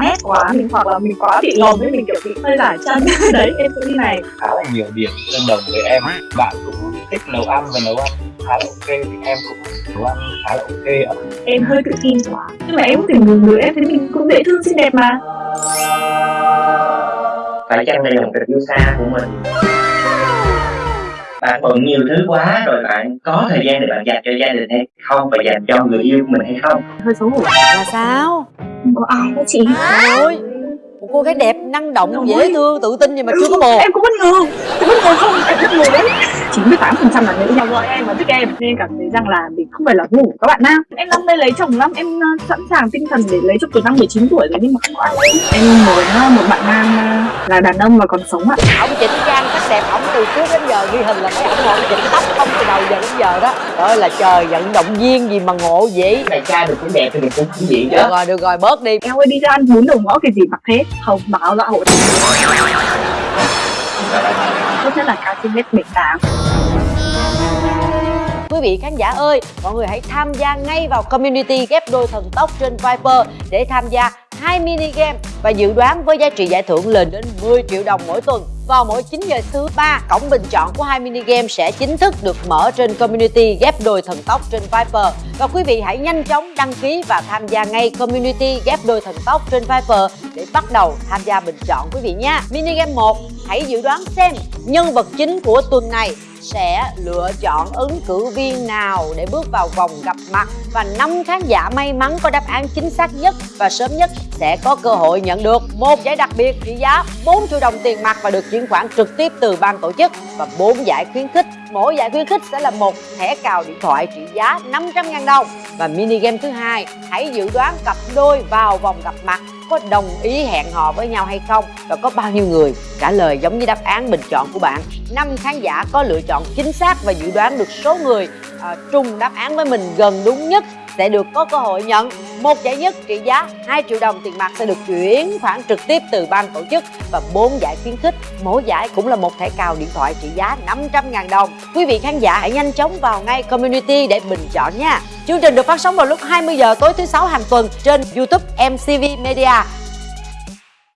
là nét quá. mình hoặc là mình quá bị lồn với mình kiểu bị hơi giải chân. Đấy. Em đi này khá là nhiều điểm tương đồng với em. Bạn cũng thích nấu ăn và nấu ăn khá là ok. Thì em cũng nấu ăn khá là ok ạ. Em hơi tự tin quá. Nhưng mà em cũng tìm người người em thấy mình cũng dễ thương xinh đẹp mà. Phải chăng đây là một tình yêu xa của mình bạn bận nhiều thứ quá rồi bạn có thời gian để bạn dành cho gia đình hay không? Và dành cho người yêu của mình hay không? Hơi xấu hổ. Là sao? Không có ai đó chị? Ôi một cô gái đẹp năng động dễ thương tự tin gì mà chưa có bồ em cũng bất ngờ em bất ngờ không em bất ngờ đấy. 98 phần trăm là nữ nhau gọi em và thích em. Nên cảm thấy rằng là mình không phải là ngủ các bạn nam. Em năm nay lấy chồng lắm em uh, sẵn sàng tinh thần để lấy chồng từ năm 19 tuổi rồi nhưng mà không có ai. Em muốn uh, một bạn nam uh, là đàn ông mà còn sống ạ. Ổng chỉnh trang đẹp ổng từ trước đến giờ ghi hình là thấy ổng ngồi chỉnh tóc không từ đầu giờ đến giờ đó. Trời ơi là trời vận động viên gì mà ngộ vậy? Này trai được cũng đẹp thì mình cũng không diện chứ. Được rồi được rồi bớt đi. Em ơi đi ra ăn bún đầu ngõ cái gì mặc thế? Không báo dạ hội tốt nhất là cao trên mét bảy tám. Quý vị khán giả ơi, mọi người hãy tham gia ngay vào community ghép đôi thần tốc trên Viper để tham gia hai mini game và dự đoán với giá trị giải thưởng lên đến 10 triệu đồng mỗi tuần. Vào mỗi 9 giờ thứ ba, cổng bình chọn của hai mini game sẽ chính thức được mở trên community ghép đôi thần tốc trên Viper. Và quý vị hãy nhanh chóng đăng ký và tham gia ngay community ghép đôi thần tốc trên Viper để bắt đầu tham gia bình chọn quý vị nha. Mini game 1, hãy dự đoán xem nhân vật chính của tuần này sẽ lựa chọn ứng cử viên nào để bước vào vòng gặp mặt. Và năm khán giả may mắn có đáp án chính xác nhất và sớm nhất sẽ có cơ hội nhận được một giải đặc biệt trị giá 4 triệu đồng tiền mặt và được chuyển khoản trực tiếp từ ban tổ chức. Và 4 giải khuyến khích, mỗi giải khuyến khích sẽ là một thẻ cào điện thoại trị giá 500.000 đồng. Và mini game thứ hai, hãy dự đoán cặp đôi vào vòng gặp mặt có đồng ý hẹn hò với nhau hay không và có bao nhiêu người? Trả lời giống như đáp án bình chọn của bạn. Năm khán giả có lựa chọn chính xác và dự đoán được số người uh, trùng đáp án với mình gần đúng nhất sẽ được có cơ hội nhận một giải nhất trị giá 2 triệu đồng tiền mặt sẽ được chuyển khoản trực tiếp từ ban tổ chức và bốn giải khuyến khích. Mỗi giải cũng là một thẻ cào điện thoại trị giá 500.000 đồng. Quý vị khán giả hãy nhanh chóng vào ngay community để bình chọn nha. Chương trình được phát sóng vào lúc 20 giờ tối thứ sáu hàng tuần trên youtube mcv media.